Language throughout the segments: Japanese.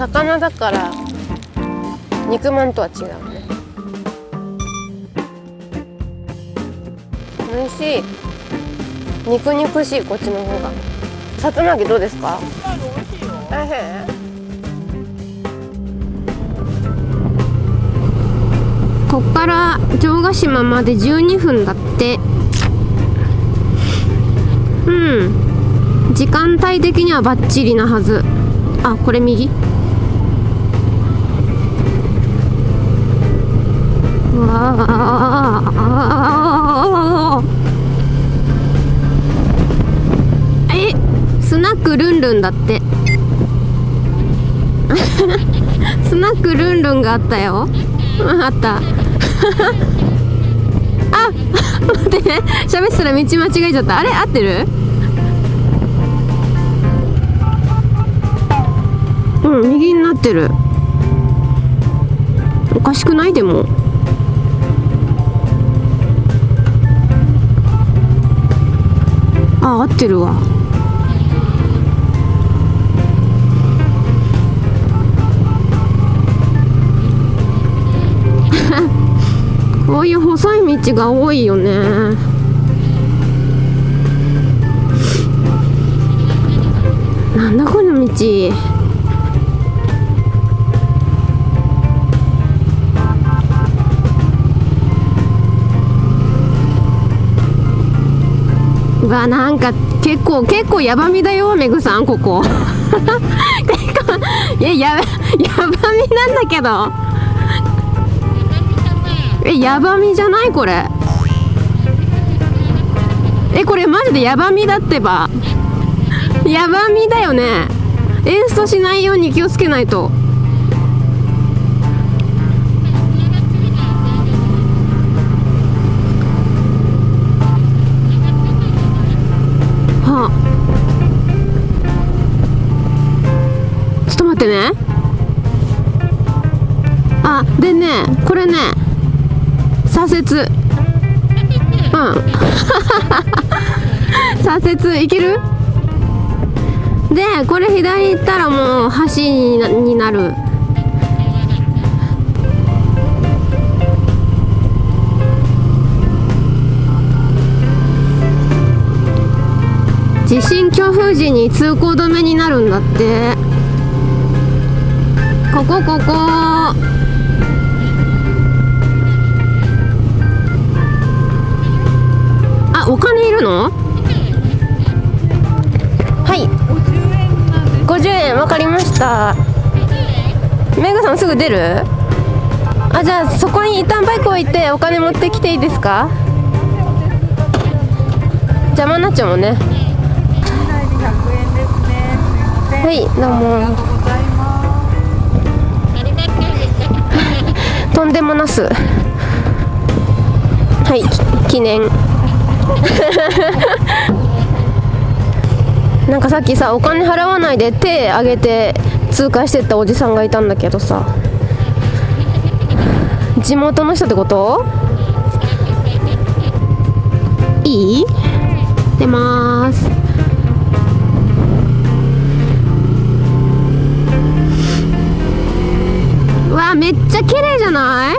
魚だから肉まんとは違うね。美味しい。肉肉しいこっちの方が。さつま揚げどうですか？美味しいこっから城ヶ島まで12分だって。うん。時間帯的にはバッチリなはず。あこれ右？えスナックルンルンだって。スナックルンルンがあったよ。あった。あ待ってね。喋ってたら道間違えちゃった。あれ合ってる？うん右になってる。おかしくない？でも。合ってるわ。こういう細い道が多いよね。なんだこの道。うわなんか結構結構ヤバみだよめぐさんここ。結構いやややばみなんだけど。えヤバみじゃないこれ。えこれマジでヤバみだってば。ヤバみだよね。エンストしないように気をつけないと。ってね。あでねこれね。左折。うん。左折いける？でこれ左行ったらもう橋になになる。地震強風時に通行止めになるんだって。ここここ。あお金いるの？はい。50円わかりました。メグさんすぐ出る？あじゃあそこに一旦バイク置いてお金持ってきていいですか？邪魔になっちゃうもんね。はいどうもとんでもなす。はい記念。なんかさっきさお金払わないで手挙げて通過してったおじさんがいたんだけどさ。地元の人ってこと？いい？出ます。めっちゃ綺麗じゃない？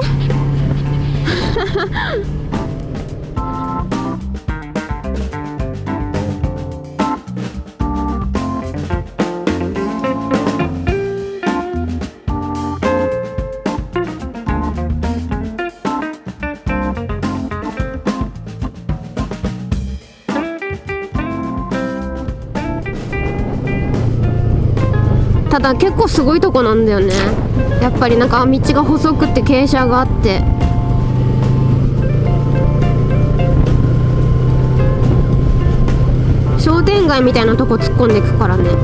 ただ結構すごいとこなんだよね。やっぱりなんか道が細くて傾斜があって。商店街みたいなとこ突っ込んでいくからね。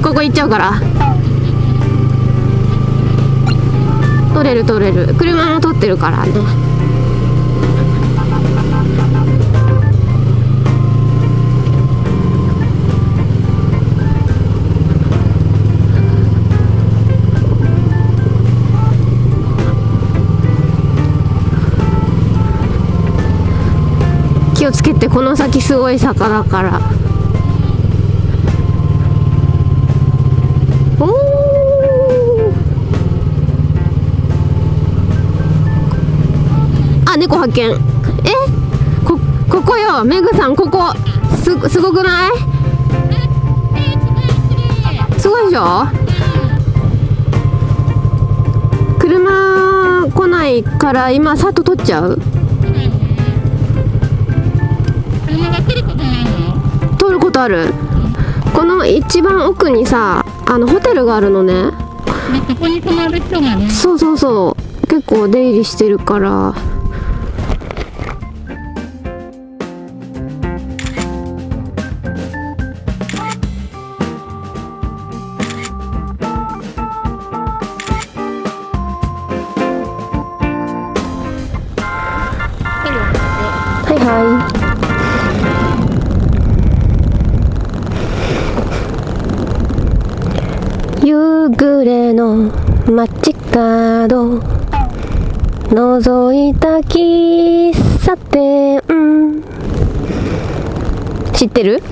ここ行っちゃうから。取れる取れる車も取ってるからね気をつけてこの先すごい坂だから。猫発見え？こここよ。メグさんここ。すすごくない？すごいでしょ？車来ないから今さっと取っちゃう？通ることある？この一番奥にさあのホテルがあるのね。そこに泊まる人がね。そうそうそう。結構出入りしてるからはい。はい夕暮れの街角覗いた喫茶店。知ってる？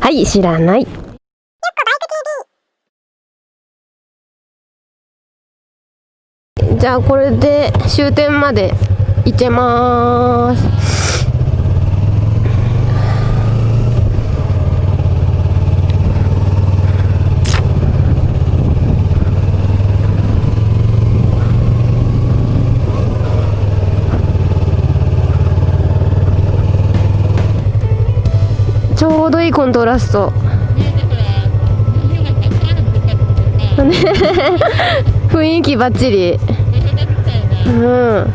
はい知らないじゃあこれで終点まで行けます。ちょうどいいコントラスト。雰囲気ばっちりうん。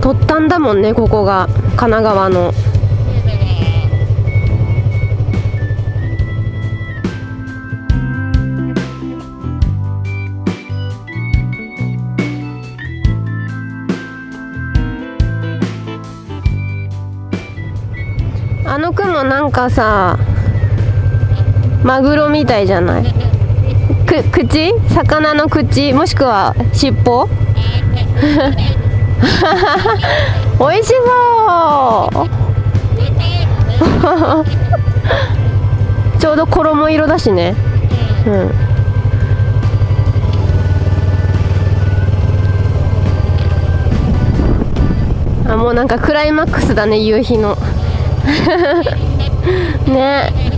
突端だもんねここが。神奈川の。あの雲なんかさマグロみたいじゃない？く口？魚の口？もしくは尻尾？美味しそう。ちょうど衣色だしね。うん。あもうなんかクライマックスだね夕日の。ね。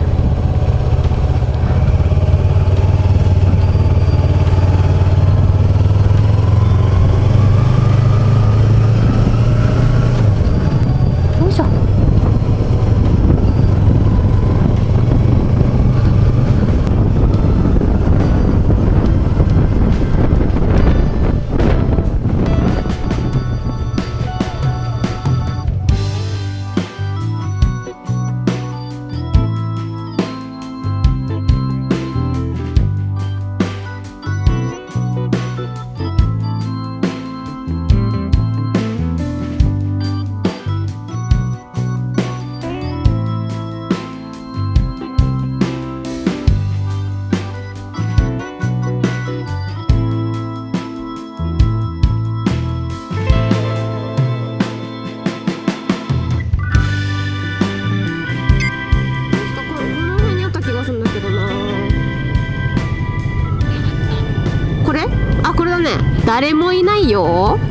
誰もいないよ。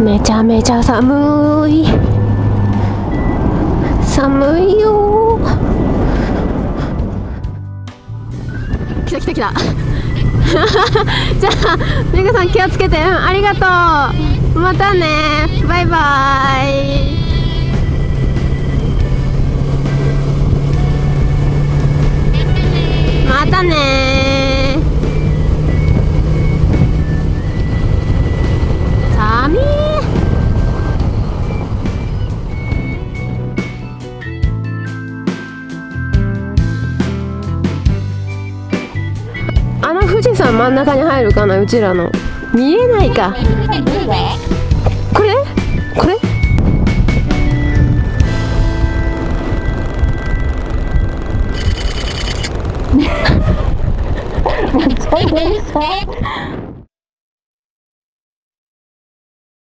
めちゃめちゃ寒い。寒いよ。来た来た来た。じゃあメグさん気をつけて。うんありがとう。またね。バイバイ。さん真ん中に入るかなうちらの。見えないか。これ？これ？めっちゃ